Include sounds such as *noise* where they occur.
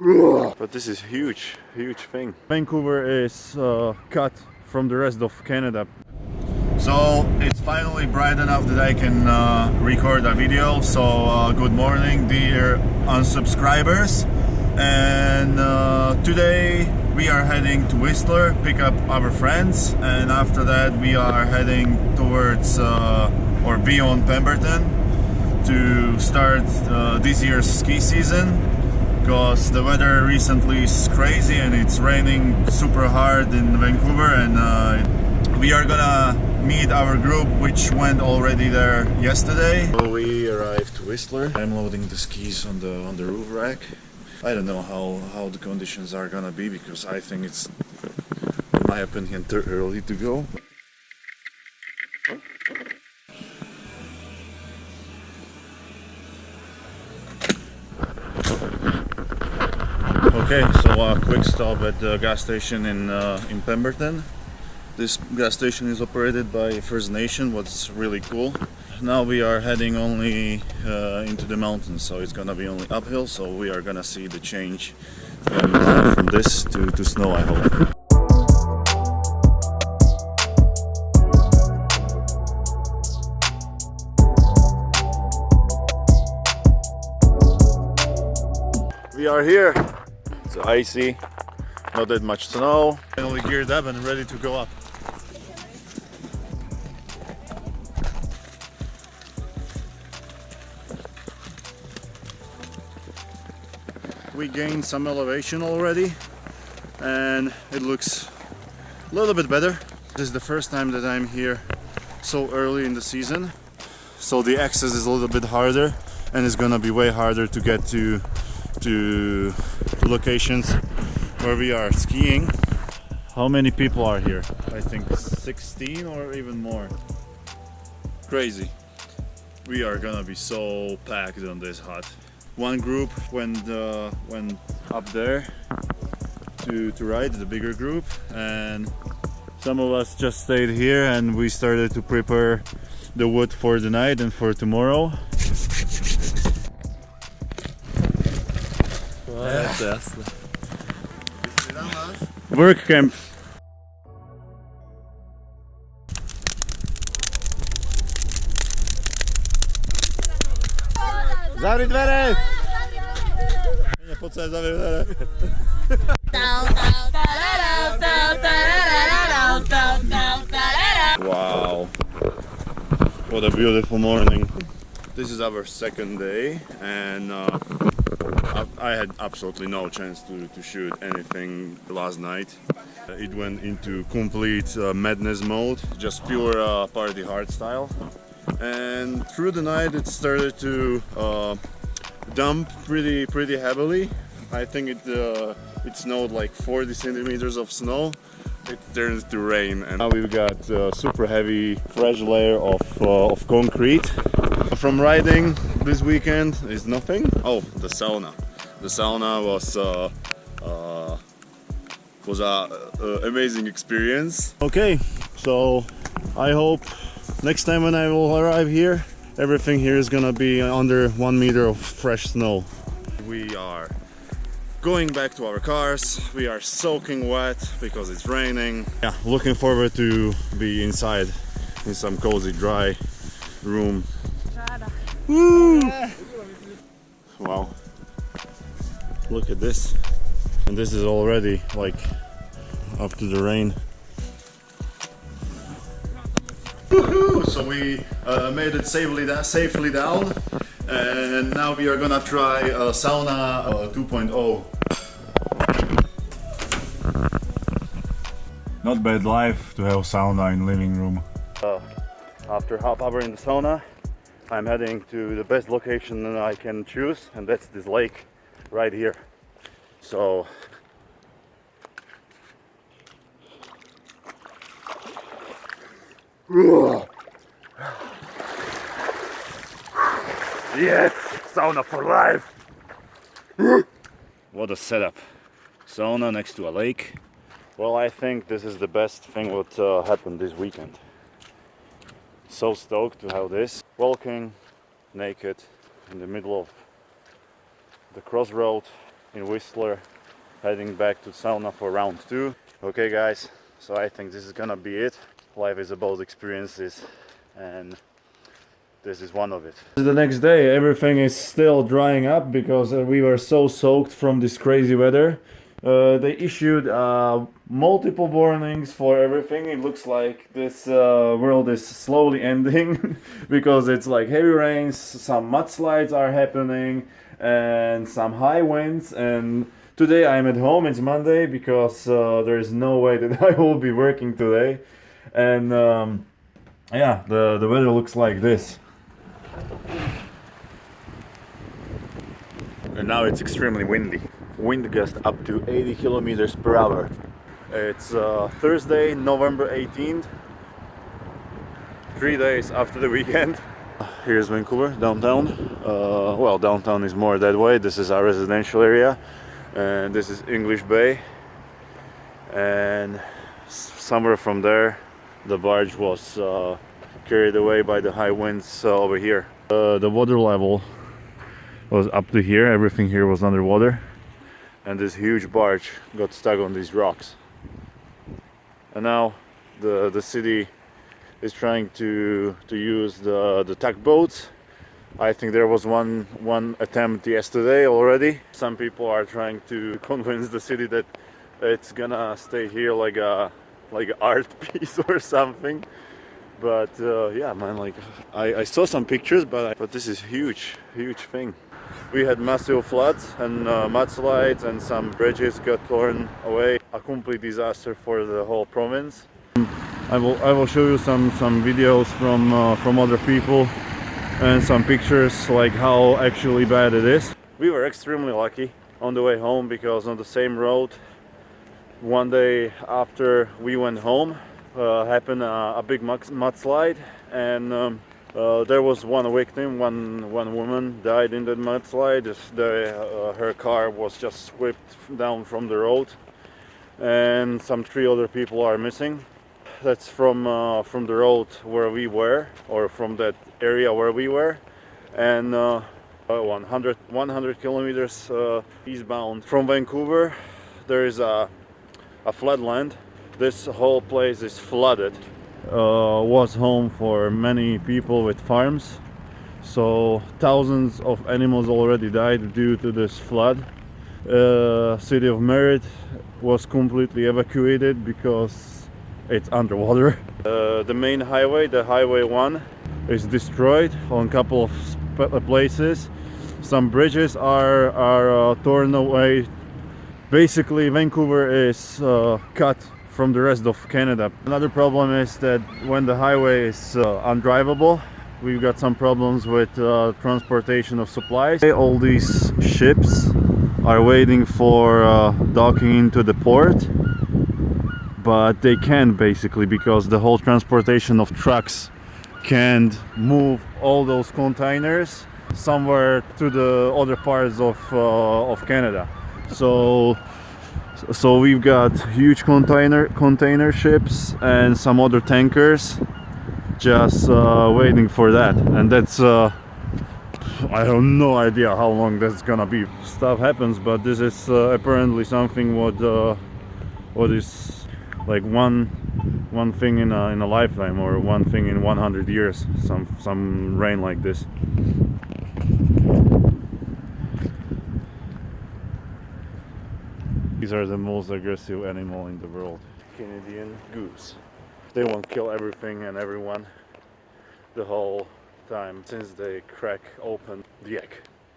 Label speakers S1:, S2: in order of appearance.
S1: But this is huge, huge thing.
S2: Vancouver is uh, cut from the rest of Canada. So it's finally bright enough that I can uh, record a video. So uh, good morning dear unsubscribers. And uh, today we are heading to Whistler, pick up our friends. And after that we are heading towards uh, or beyond Pemberton to start uh, this year's ski season because the weather recently is crazy and it's raining super hard in Vancouver and uh, we are gonna meet our group which went already there yesterday.
S1: So we arrived to Whistler. I'm loading the skis on the on the roof rack. I don't know how, how the conditions are gonna be because I think it's in my opinion too early to go. Quick stop at the gas station in uh, in Pemberton. This gas station is operated by First Nation, what's really cool. Now we are heading only uh, into the mountains, so it's gonna be only uphill, so we are gonna see the change from, uh, from this to, to snow, I hope. We are here. It's icy, not that much snow. Finally geared up and ready to go up. We gained some elevation already and it looks a little bit better. This is the first time that I'm here so early in the season. So the access is a little bit harder and it's gonna be way harder to get to to locations where we are skiing. How many people are here? I think 16 or even more. Crazy. We are gonna be so packed on this hut. One group went uh, went up there to, to ride, the bigger group, and some of us just stayed here and we started to prepare the wood for the night and for tomorrow. Work camp. Zavři dvere! Nie, po co ja zavřu dvere? Wow. What a beautiful morning. This is our second day and uh, I had absolutely no chance to, to shoot anything last night. It went into complete uh, madness mode, just pure uh, party hard style. And through the night it started to uh, dump pretty pretty heavily. I think it uh, it snowed like 40 centimeters of snow. It turned to rain and now we've got a super heavy fresh layer of, uh, of concrete. From riding this weekend is nothing. Oh, the sauna. The sauna was uh, uh, was a, a amazing experience. Okay, so I hope next time when I will arrive here, everything here is gonna be under one meter of fresh snow. We are going back to our cars. We are soaking wet because it's raining. Yeah, looking forward to be inside in some cozy, dry room. Woo! Wow. Look at this. And this is already like after the rain. So we uh, made it safely, da safely down and now we are gonna try uh, sauna uh, 2.0
S2: Not bad life to have sauna in living room.
S1: Uh, after half hour in the sauna I'm heading to the best location that I can choose and that's this lake right here so Yes! Sauna for life! what a setup. Sauna next to a lake. Well, I think this is the best thing what uh, happened this weekend. So stoked to have this. Walking naked in the middle of the crossroad in Whistler, heading back to sauna for round two. Okay, guys, so I think this is gonna be it. Life is about experiences, and this is one of it. The next day, everything is still drying up because we were so soaked from this crazy weather. Uh, they issued uh, multiple warnings for everything. It looks like this uh, world is slowly *laughs* ending *laughs* because it's like heavy rains, some mudslides are happening, and some high winds. And today I'm at home. It's Monday because uh, there is no way *laughs* that I will be working today. And um, yeah, the the weather looks like this. And now it's extremely windy. Wind gust up to 80 kilometers per hour. It's uh, Thursday, November 18th. Three days after the weekend. *laughs* Here's Vancouver, downtown. Uh, well, downtown is more that way. This is our residential area. And this is English Bay. And somewhere from there, the barge was uh, carried away by the high winds uh, over here. Uh, the water level was up to here, everything here was underwater and this huge barge got stuck on these rocks. And now the, the city is trying to, to use the, the tugboats. I think there was one, one attempt yesterday already. Some people are trying to *laughs* convince the city that it's gonna stay here like a like an art *laughs* piece or something but uh, yeah man like I, I saw some pictures but I, but this is huge huge thing we had massive floods and uh, mudslides and some bridges got torn away. A complete disaster for the whole province. I will I will show you some some videos from uh, from other people and some pictures like how actually bad it is. We were extremely lucky on the way home because on the same road one day after we went home uh, happened a, a big mudslide and um, uh, there was one victim, one one woman died in the mudslide. The, uh, her car was just swept down from the road, and some three other people are missing. That's from uh, from the road where we were, or from that area where we were, and uh, 100 100 kilometers uh, eastbound from Vancouver. There is a a floodland this whole place is flooded uh, was home for many people with farms. So thousands of animals already died due to this flood. Uh, city of Merritt was completely evacuated because it's underwater. *laughs* Uh, the main highway the highway 1 is destroyed on a couple of uh, places. Some bridges are, are uh, torn away. Basically Vancouver is uh, cut from the rest of Canada. Another problem is that when the highway is uh, undrivable, we've got some problems with uh, transportation of supplies. All these ships are waiting for uh, docking into the port, but they can't basically because the whole transportation of trucks can't move all those containers somewhere to the other parts of, uh, of Canada. So so we've got huge container container ships and some other tankers. Just uh, waiting for that. And that's uh, I have no idea how long that's gonna be. Stuff happens but this is uh, apparently something what uh, what is like one one thing in a, in a lifetime or one thing in 100 years. Some some rain like this These are the most aggressive animal in the world. Canadian goose. They won't kill everything and everyone the whole time since they crack open the egg.